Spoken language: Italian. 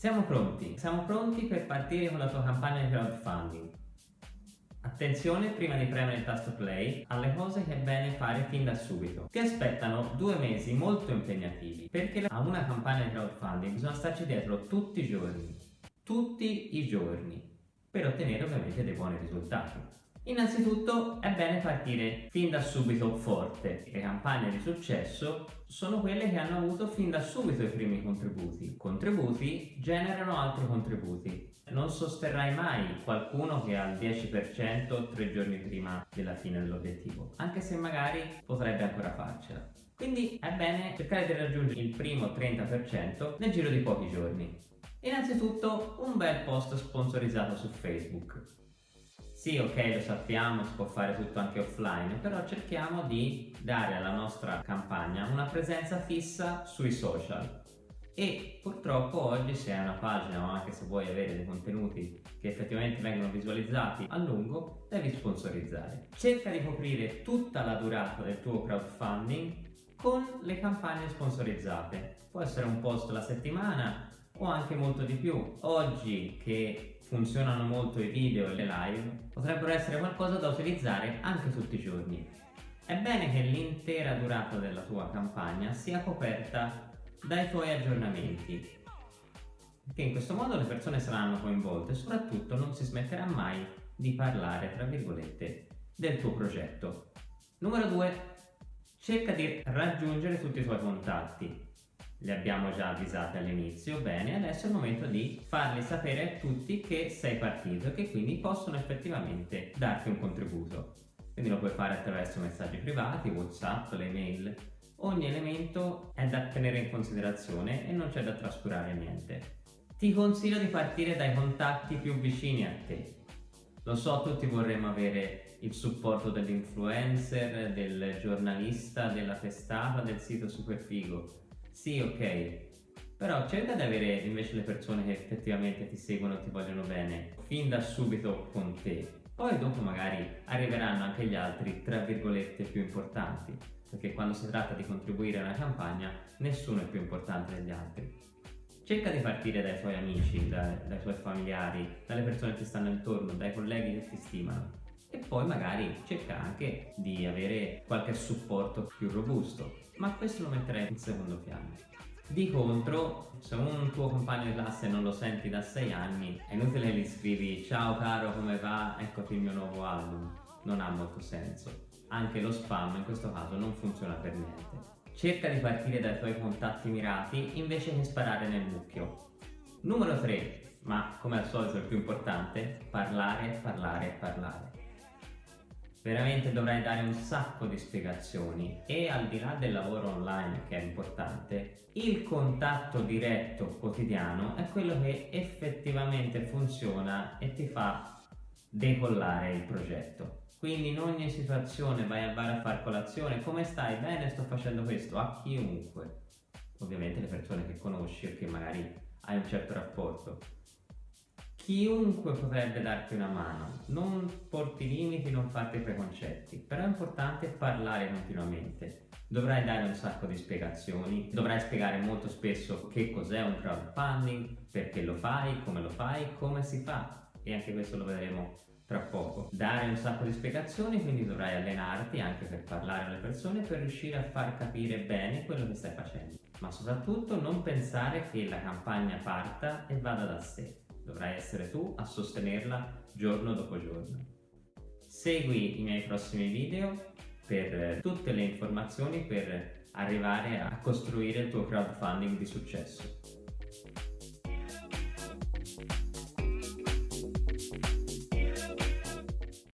Siamo pronti, siamo pronti per partire con la tua campagna di crowdfunding. Attenzione prima di premere il tasto play alle cose che è bene fare fin da subito. Ti aspettano due mesi molto impegnativi perché a una campagna di crowdfunding bisogna starci dietro tutti i giorni, tutti i giorni, per ottenere ovviamente dei buoni risultati. Innanzitutto è bene partire fin da subito forte. Le campagne di successo sono quelle che hanno avuto fin da subito i primi contributi. Contributi generano altri contributi. Non sosterrai mai qualcuno che ha il 10% tre giorni prima della fine dell'obiettivo, anche se magari potrebbe ancora farcela. Quindi è bene cercare di raggiungere il primo 30% nel giro di pochi giorni. Innanzitutto un bel post sponsorizzato su Facebook sì, ok, lo sappiamo, si può fare tutto anche offline, però cerchiamo di dare alla nostra campagna una presenza fissa sui social. E purtroppo oggi se hai una pagina o anche se vuoi avere dei contenuti che effettivamente vengono visualizzati a lungo, devi sponsorizzare. Cerca di coprire tutta la durata del tuo crowdfunding con le campagne sponsorizzate. Può essere un post alla settimana o anche molto di più. Oggi che funzionano molto i video e le live, potrebbero essere qualcosa da utilizzare anche tutti i giorni. È bene che l'intera durata della tua campagna sia coperta dai tuoi aggiornamenti, perché in questo modo le persone saranno coinvolte e soprattutto non si smetterà mai di parlare, tra virgolette, del tuo progetto. Numero 2. Cerca di raggiungere tutti i tuoi contatti li abbiamo già avvisati all'inizio, bene, adesso è il momento di farli sapere a tutti che sei partito e che quindi possono effettivamente darti un contributo. Quindi lo puoi fare attraverso messaggi privati, whatsapp, le mail. Ogni elemento è da tenere in considerazione e non c'è da trascurare niente. Ti consiglio di partire dai contatti più vicini a te. Lo so, tutti vorremmo avere il supporto dell'influencer, del giornalista, della testata, del sito Superfigo sì, ok, però cerca di avere invece le persone che effettivamente ti seguono e ti vogliono bene fin da subito con te. Poi dopo magari arriveranno anche gli altri, tra virgolette, più importanti, perché quando si tratta di contribuire a una campagna nessuno è più importante degli altri. Cerca di partire dai tuoi amici, dai, dai tuoi familiari, dalle persone che ti stanno intorno, dai colleghi che ti stimano e poi magari cerca anche di avere qualche supporto più robusto, ma questo lo metterei in secondo piano. Di contro, se un tuo compagno di classe non lo senti da 6 anni, è inutile che gli scrivi ciao caro come va, eccoti il mio nuovo album, non ha molto senso. Anche lo spam in questo caso non funziona per niente. Cerca di partire dai tuoi contatti mirati invece che sparare nel mucchio. Numero 3, ma come al solito il più importante, parlare, parlare, parlare veramente dovrai dare un sacco di spiegazioni e al di là del lavoro online che è importante il contatto diretto quotidiano è quello che effettivamente funziona e ti fa decollare il progetto. Quindi in ogni situazione vai a bar a far colazione. Come stai? bene sto facendo questo. A chiunque. Ovviamente le persone che conosci o che magari hai un certo rapporto Chiunque potrebbe darti una mano, non porti limiti, non farti preconcetti, però è importante parlare continuamente. Dovrai dare un sacco di spiegazioni, dovrai spiegare molto spesso che cos'è un crowdfunding, perché lo fai, come lo fai, come si fa e anche questo lo vedremo tra poco. Dare un sacco di spiegazioni, quindi dovrai allenarti anche per parlare alle persone per riuscire a far capire bene quello che stai facendo. Ma soprattutto non pensare che la campagna parta e vada da sé dovrai essere tu a sostenerla giorno dopo giorno. Segui i miei prossimi video per tutte le informazioni per arrivare a costruire il tuo crowdfunding di successo.